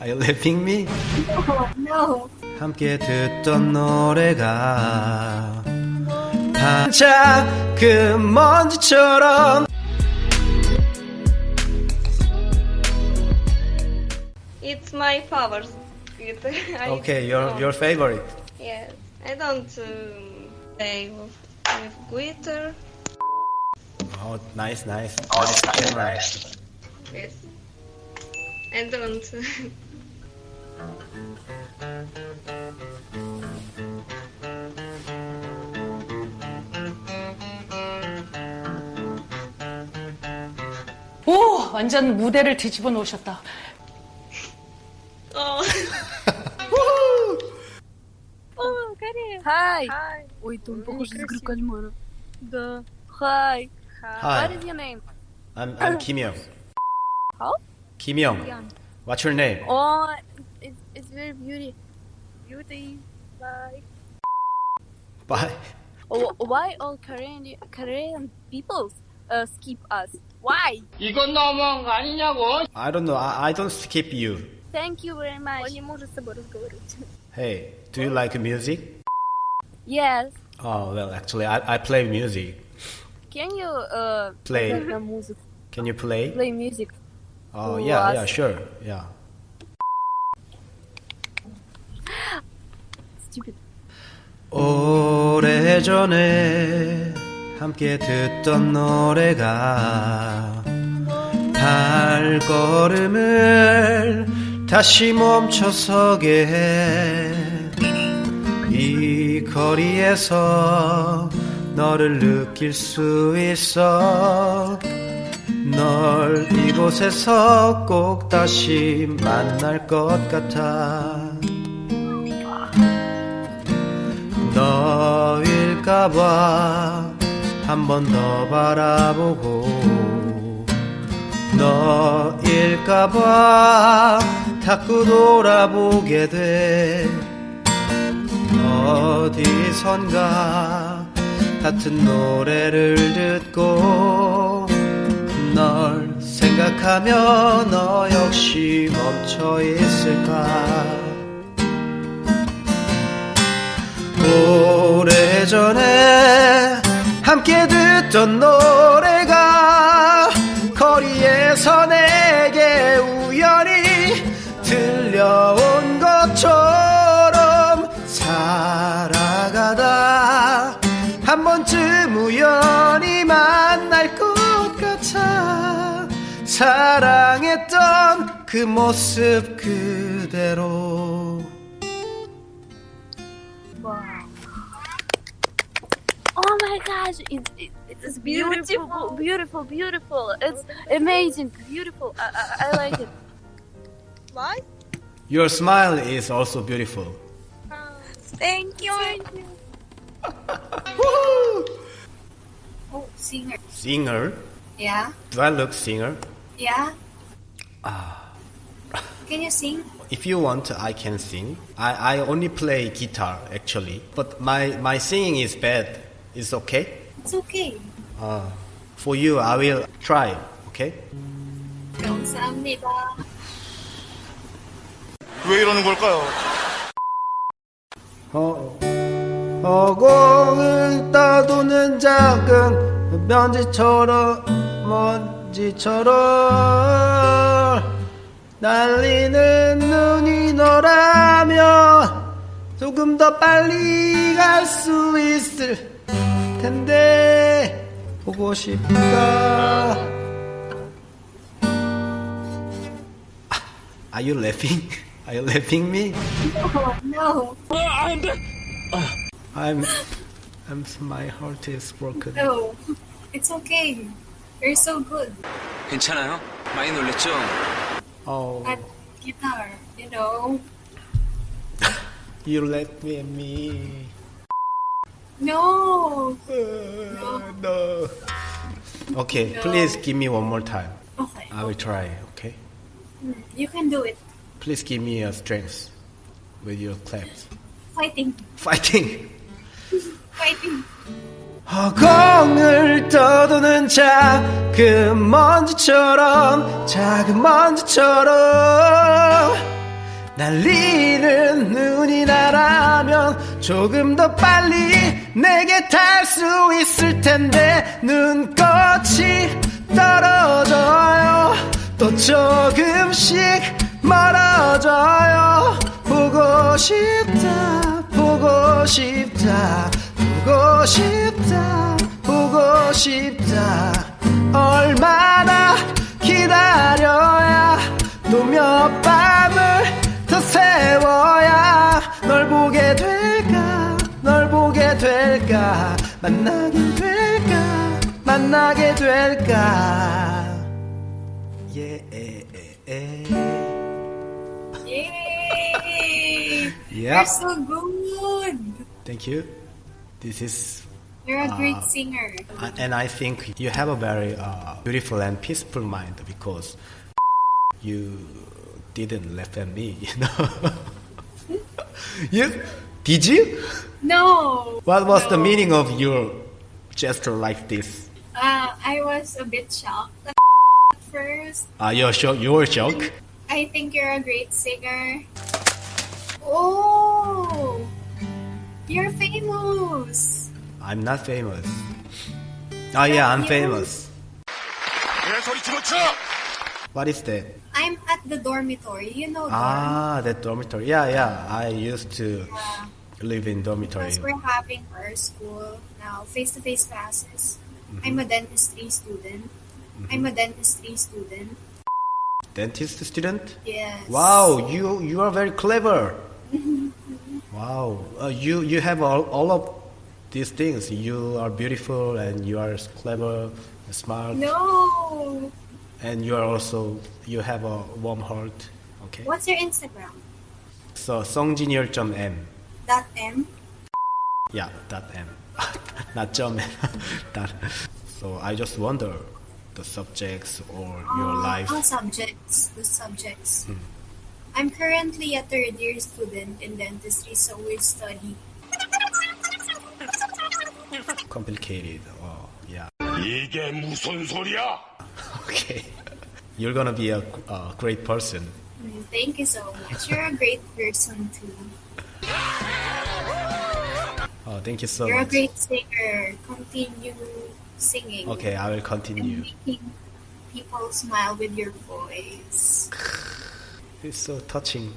Are you laughing me? Oh, no. 함께 듣던 노래가 반짝 그 먼지처럼 It's my favorite. I Okay, your don't- your favorite. Yes, I don't um, play with, with glitter. Oh, nice, nice. Oh, nice nice, camera. nice. Yes, I don't. 오, 완전 무대를 뒤집어 놓으셨다. oh. Hi. Hi. Ой, ты он похож на игру кальмара. Да. Hi. Hi, What is your name? I'm I'm Kim Young. How? Kim Young. What's your name? Oh, it's, it's very beauty. Beauty. Bye. Bye. Oh, why all Korean Korean peoples uh, skip us? Why? 이건 너무한 거 아니냐고. I don't know. I, I don't skip you. Thank you very much. Он не может с тобой разговаривать. Hey, do you like music? Yes. Oh well, actually, I I play music. Can you uh Play. играть на музыку? Can you play? Play music. Oh for yeah, us? yeah, sure, yeah. Stupid. 오래전에 함께 듣던 노래가 발걸음을 다시 멈춰서게 해. 이 거리에서 너를 느낄 수 있어 널 이곳에서 꼭 다시 만날 것 같아 너일까봐. 한 번 더 바라보고 너일까봐 자꾸 돌아보게 돼. 어디선가 같은 노래를 듣고 널 생각하며 너 역시 멈춰 있을까? 오래전에 함께 듣던 노래가 거리에서 내게 우연히 들려온 것처럼 살아가다. 한 번쯤 우연히 만날 것 같아 사랑했던 그 모습 그대로 Oh my gosh, it's it, it's beautiful, beautiful, beautiful. It's amazing, beautiful. I, I, I like it. Why? Your smile is also beautiful. Thank you. Woo! Oh, singer. Singer? Yeah, Do I look singer? yeah. Ah. Can you sing? If you want, I can sing. I, I only play guitar actually, but my, my singing is bad. It's okay? It's okay. Uh, for you, I will try. Okay? 감사합니다. 왜 이러는 걸까요? 어, 허공을 떠도는 작은 먼지처럼 먼지처럼 날리는 눈이 너라면 조금 더 빨리 갈 수 있을 텐데 보고 싶다 Are you laughing? Are you laughing me? Oh no, I'm, I'm, my heart is broken. no. It's okay. You're so good 괜찮아요? 많이 놀랬죠? Oh, at guitar. You know. you let me, me. No. no. Okay, please give me one more time. Okay. I will try. Okay, You can do it. please give me a strength with your claps. Fighting. Fighting. Fighting. 허공을 떠도는 작은 먼지처럼 작은 먼지처럼 달리는 눈이 나라면 조금 더 빨리 내게 닿을 수 있을 텐데 눈꽃이 떨어져요. 또 조금씩 멀어져요. 보고 싶다 보고 싶다 보고 싶다 보고 싶다. 얼마나 기다려야 또몇밤 될까 만나게 될까 만나게 될까 예, 예, 예, Yay! 예. You're so good. Thank you. This is You're a great Ah. singer. Uh, and I think you have a very uh, beautiful and peaceful mind because you didn't laugh at me, you know. you did you? No. What was the meaning of your gesture like this? Uh, I was a bit shocked at first. Uh, your shock, your shock. I think you're a great singer. Oh, you're famous. I'm not famous. Oh yeah, I'm famous. What is that? I'm at the dormitory. You know, dorm. Ah, that dormitory. Yeah, yeah. I used to Yeah. live in dormitory. Because we're having our school now, face-to-face classes. Mm-hmm. I'm a dentistry student. I'm a dentistry student. Dentist student. Yes. Wow, you you are very clever. wow, uh, you you have all, all of these things. You are beautiful and you are clever, smart, No and you are also you have a warm heart. Okay. What's your Instagram? So songjinyeol.m. Dot M. Yeah, dot m. Not jump. dot. So I just wonder the subjects or your Oh, life. oh, subjects. The subjects. I'm currently a third year student in dentistry, so we study. complicated. Oh, yeah. 이게 무슨 소리야? Okay. You're gonna be a, a great person. Thank you so much. You're a great person too. Oh, thank you so much. You're a great singer. Continue singing. Okay, I will continue. making people smile with your voice. It's so touching.